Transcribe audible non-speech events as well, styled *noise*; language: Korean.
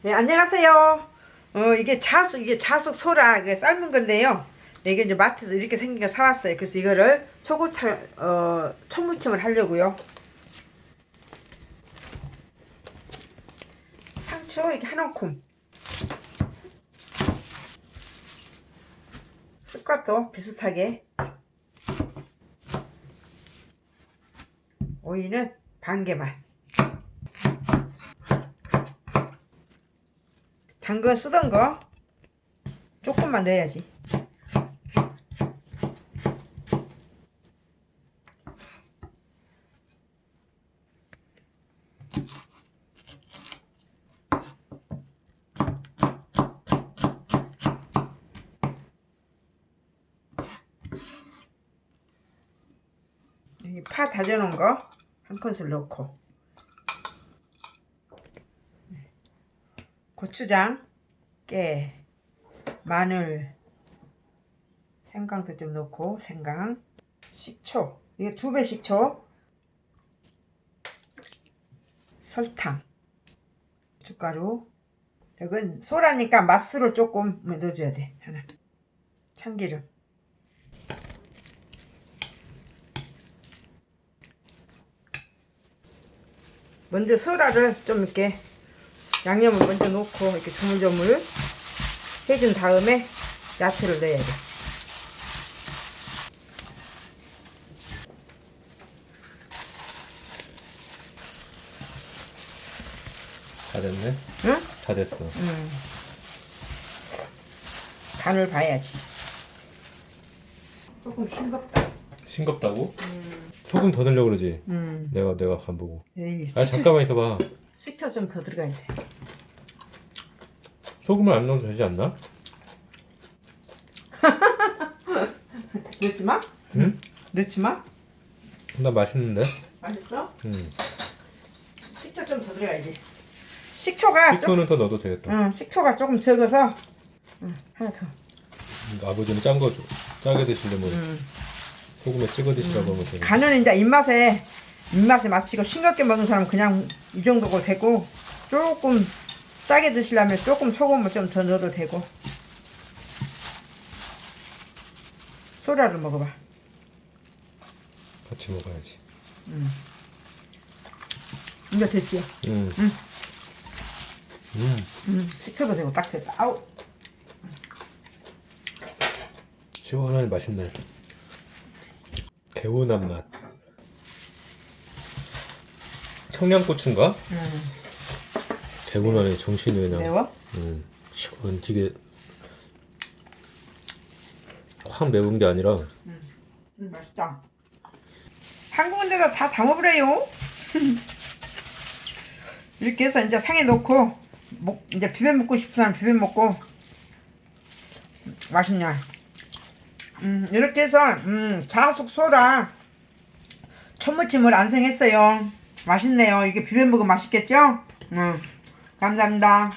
네, 안녕하세요. 어, 이게 자숙, 이게 자숙 소라, 이게 삶은 건데요. 이게 이제 마트에서 이렇게 생긴 거 사왔어요. 그래서 이거를 초고철, 어, 초무침을 하려고요. 상추, 이게 한 움큼. 쑥갓도 비슷하게. 오이는 반 개만. 당근 쓰던 거 조금만 넣어야지. 파 다져놓은 거 한 큰술 넣고 고추장, 깨, 마늘, 생강도 좀 넣고 생강, 식초. 이게 두 배 식초. 설탕. 고춧가루. 이건 소라니까 맛술을 조금 넣어줘야 돼 하나. 참기름. 먼저 소라를 좀 이렇게 양념을 먼저 넣고 이렇게 조물조물 해준 다음에 야채를 넣어야 돼. 다 됐네? 응? 다 됐어. 음. 간을 봐야지. 조금 싱겁다. 싱겁다고? 음. 소금 더 넣으려고 그러지? 음. 내가 내가 간 보고. 에이, 아 식초, 잠깐만 있어봐. 식초 좀 더 들어가야 돼. 소금을 안 넣어도 되지 않나? *laughs* 넣지 마? 응? 넣지 마? 나 맛있는데? 맛있어? 응. 식초 좀 더 들어가야지. 식초가 좀, 식초는 더 넣어도 되겠다. 응, 식초가 조금 적어서 응, 하나 더. 아버지는 짠 거 짜게 드시려면 음. 소금에 찍어 드시라고 하면 되겠다. 간은 이제 입맛에 입맛에 맞추고 싱겁게 먹는 사람은 그냥 이 정도가 되고 조금 짜게 드시려면 조금 소금을 좀 더 넣어도 되고 소라를 먹어봐 같이 먹어야지. 이제 됐지? 응. 응. 음. 음, 식초도 되고 딱 됐다 아우 시원하게 맛있네. 개운한 맛. 청양고추인가? 음, 개운하네 정신이 그냥. 매워? 음, 시원 되게 확 매운 게 아니라 음, 맛있다. 한국인데다 다 담아버려요. *laughs* 이렇게 해서 이제 상에 넣고 먹, 이제 비벼 먹고 싶은 사람 비벼 먹고 맛있냐 음, 이렇게 해서 음, 자숙 소라 천무침을 안생했어요. 맛있네요. 이게 비벼 먹으면 맛있겠죠? 음, 감사합니다